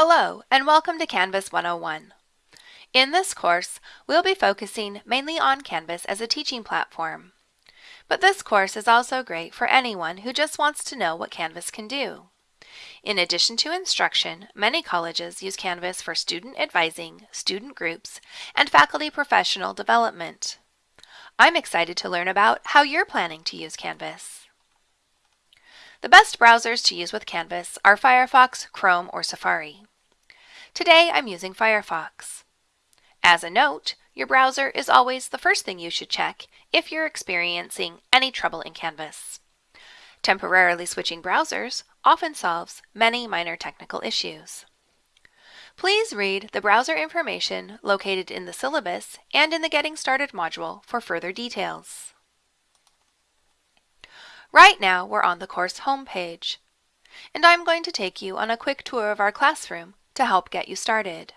Hello, and welcome to Canvas 101. In this course, we'll be focusing mainly on Canvas as a teaching platform. But this course is also great for anyone who just wants to know what Canvas can do. In addition to instruction, many colleges use Canvas for student advising, student groups, and faculty professional development. I'm excited to learn about how you're planning to use Canvas. The best browsers to use with Canvas are Firefox, Chrome, or Safari. Today I'm using Firefox. As a note, your browser is always the first thing you should check if you're experiencing any trouble in Canvas. Temporarily switching browsers often solves many minor technical issues. Please read the browser information located in the syllabus and in the Getting Started module for further details. Right now, we're on the course homepage, and I'm going to take you on a quick tour of our classroom to help get you started.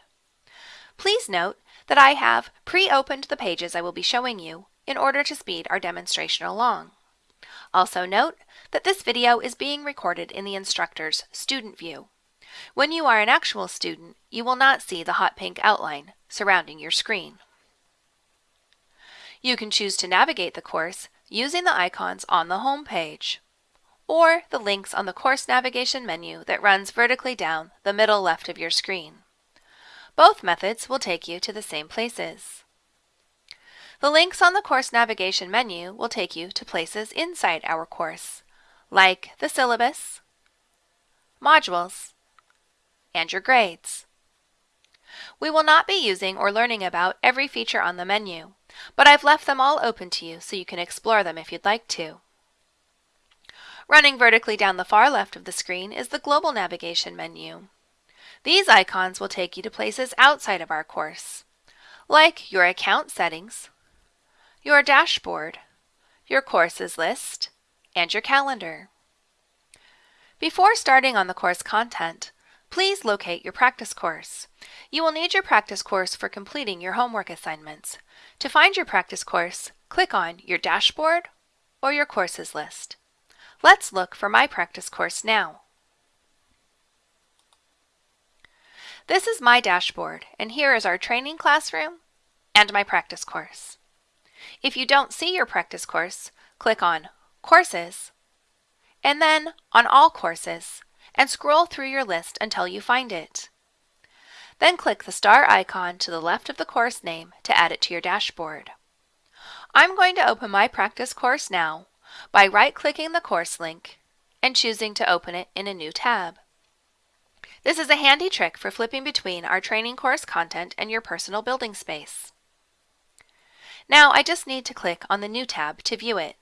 Please note that I have pre-opened the pages I will be showing you in order to speed our demonstration along. Also note that this video is being recorded in the instructor's student view. When you are an actual student, you will not see the hot pink outline surrounding your screen. You can choose to navigate the course using the icons on the home page or the links on the course navigation menu that runs vertically down the middle left of your screen. Both methods will take you to the same places. The links on the course navigation menu will take you to places inside our course, like the syllabus, modules, and your grades. We will not be using or learning about every feature on the menu, but I've left them all open to you so you can explore them if you'd like to. Running vertically down the far left of the screen is the Global Navigation menu. These icons will take you to places outside of our course, like your account settings, your dashboard, your courses list, and your calendar. Before starting on the course content, please locate your practice course. You will need your practice course for completing your homework assignments. To find your practice course, click on your dashboard or your courses list. Let's look for my practice course now. This is my dashboard, and here is our training classroom and my practice course. If you don't see your practice course, click on Courses, and then on All Courses, and scroll through your list until you find it. Then click the star icon to the left of the course name to add it to your dashboard. I'm going to open my practice course now by right-clicking the course link and choosing to open it in a new tab. This is a handy trick for flipping between our training course content and your personal building space. Now I just need to click on the New tab to view it.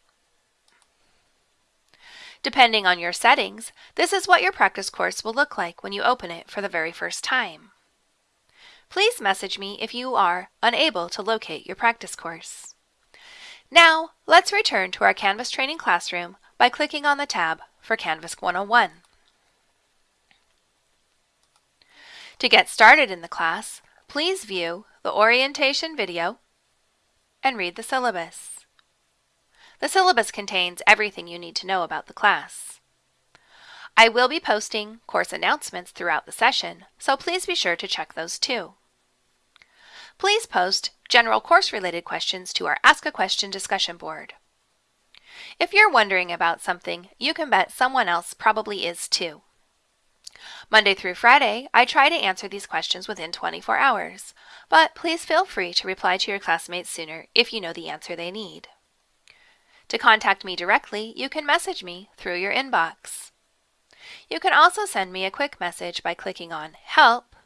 Depending on your settings, this is what your practice course will look like when you open it for the very first time. Please message me if you are unable to locate your practice course. Now, let's return to our Canvas training classroom by clicking on the tab for Canvas 101. To get started in the class, please view the orientation video and read the syllabus. The syllabus contains everything you need to know about the class. I will be posting course announcements throughout the session, so please be sure to check those too. Please post general course-related questions to our Ask a Question discussion board. If you're wondering about something, you can bet someone else probably is too. Monday through Friday, I try to answer these questions within 24 hours, but please feel free to reply to your classmates sooner if you know the answer they need. To contact me directly, you can message me through your inbox. You can also send me a quick message by clicking on Help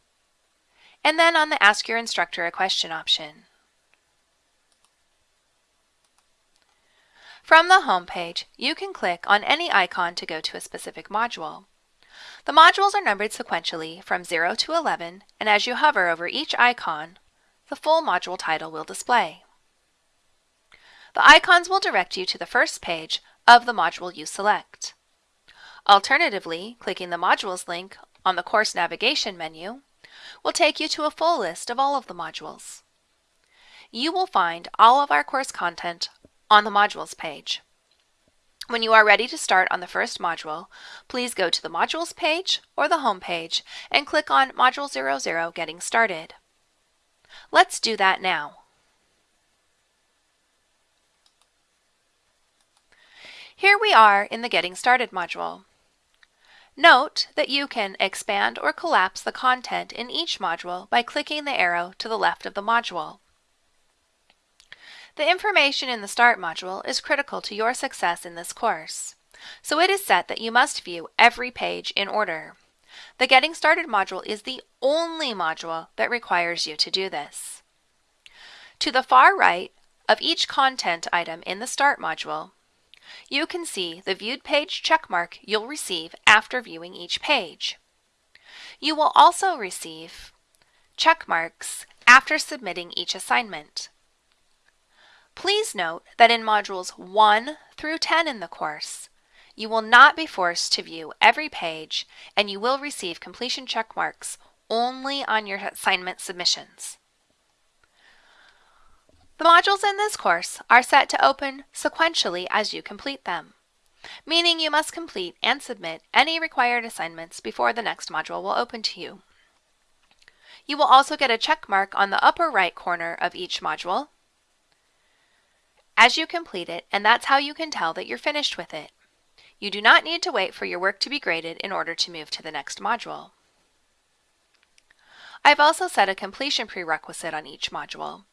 and then on the Ask Your Instructor a Question option. From the home page, you can click on any icon to go to a specific module. The modules are numbered sequentially from 0 to 11, and as you hover over each icon, the full module title will display. The icons will direct you to the first page of the module you select. Alternatively, clicking the Modules link on the Course Navigation menu will take you to a full list of all of the modules. You will find all of our course content on the Modules page. When you are ready to start on the first module, please go to the Modules page or the Home page and click on Module 00 Getting Started. Let's do that now. Here we are in the Getting Started module. Note that you can expand or collapse the content in each module by clicking the arrow to the left of the module. The information in the Start module is critical to your success in this course, so it is set that you must view every page in order. The Getting Started module is the only module that requires you to do this. To the far right of each content item in the Start module, you can see the viewed page checkmark you'll receive after viewing each page. You will also receive checkmarks after submitting each assignment. Please note that in modules 1 through 10 in the course, you will not be forced to view every page and you will receive completion checkmarks only on your assignment submissions. The modules in this course are set to open sequentially as you complete them, meaning you must complete and submit any required assignments before the next module will open to you. You will also get a check mark on the upper right corner of each module as you complete it, and that's how you can tell that you're finished with it. You do not need to wait for your work to be graded in order to move to the next module. I've also set a completion prerequisite on each module.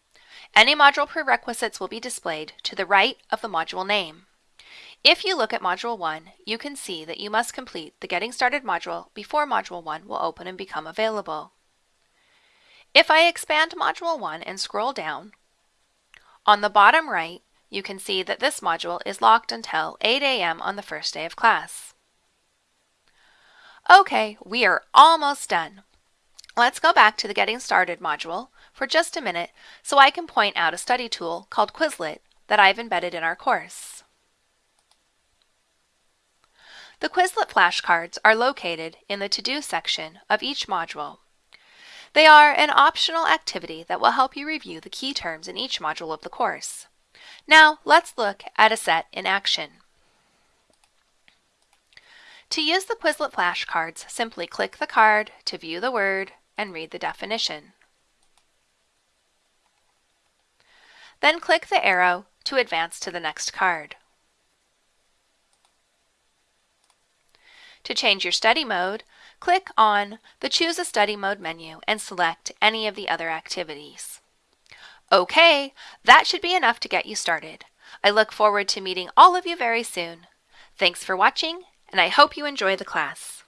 Any module prerequisites will be displayed to the right of the module name. If you look at Module 1, you can see that you must complete the Getting Started module before Module 1 will open and become available. If I expand Module 1 and scroll down, on the bottom right, you can see that this module is locked until 8 a.m. on the first day of class. Okay, we are almost done. Let's go back to the Getting Started module for just a minute so I can point out a study tool called Quizlet that I've embedded in our course. The Quizlet flashcards are located in the To-Do section of each module. They are an optional activity that will help you review the key terms in each module of the course. Now let's look at a set in action. To use the Quizlet flashcards, simply click the card to view the word and read the definition. Then click the arrow to advance to the next card. To change your study mode, click on the Choose a Study Mode menu and select any of the other activities. Okay, that should be enough to get you started. I look forward to meeting all of you very soon. Thanks for watching, and I hope you enjoy the class.